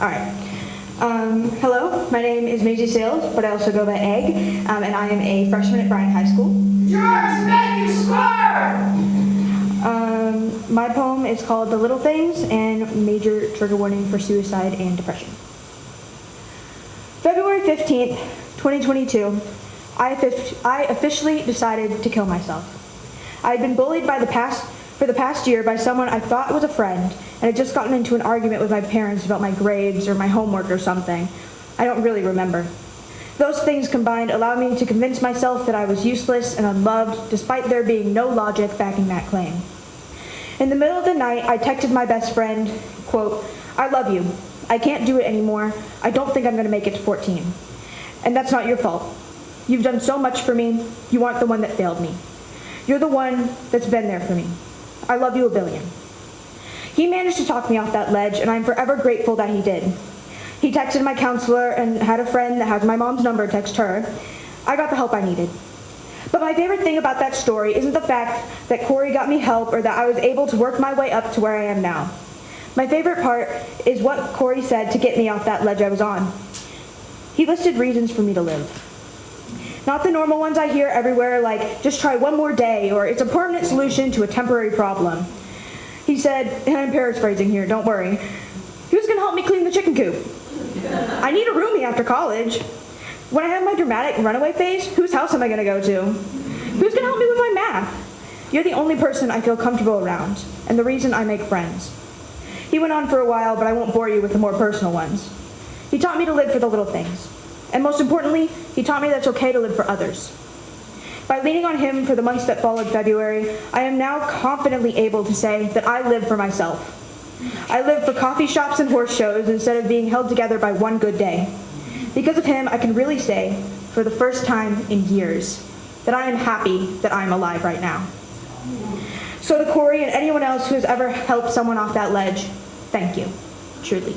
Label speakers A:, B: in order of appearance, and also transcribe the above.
A: All right. Um, hello, my name is Maisie Sales, but I also go by Egg, um, and I am a freshman at Bryan High School.
B: Yours make you score!
A: Um, my poem is called The Little Things and major trigger warning for suicide and depression. February 15th, 2022, I, I officially decided to kill myself. I had been bullied by the past, for the past year by someone I thought was a friend and had just gotten into an argument with my parents about my grades or my homework or something. I don't really remember. Those things combined allowed me to convince myself that I was useless and unloved despite there being no logic backing that claim. In the middle of the night, I texted my best friend, quote, I love you. I can't do it anymore. I don't think I'm going to make it to 14. And that's not your fault. You've done so much for me. You aren't the one that failed me. You're the one that's been there for me. I love you a billion. He managed to talk me off that ledge, and I'm forever grateful that he did. He texted my counselor and had a friend that has my mom's number text her. I got the help I needed. But my favorite thing about that story isn't the fact that Corey got me help or that I was able to work my way up to where I am now. My favorite part is what Corey said to get me off that ledge I was on. He listed reasons for me to live. Not the normal ones I hear everywhere, like just try one more day or it's a permanent solution to a temporary problem. He said, and I'm paraphrasing here, don't worry, who's going to help me clean the chicken coop? I need a roomie after college. When I have my dramatic runaway phase, whose house am I going to go to? Who's going to help me with my math? You're the only person I feel comfortable around, and the reason I make friends. He went on for a while, but I won't bore you with the more personal ones. He taught me to live for the little things. And most importantly, he taught me that it's okay to live for others. By leaning on him for the months that followed February, I am now confidently able to say that I live for myself. I live for coffee shops and horse shows instead of being held together by one good day. Because of him, I can really say, for the first time in years, that I am happy that I'm alive right now. So to Corey and anyone else who has ever helped someone off that ledge, thank you, truly.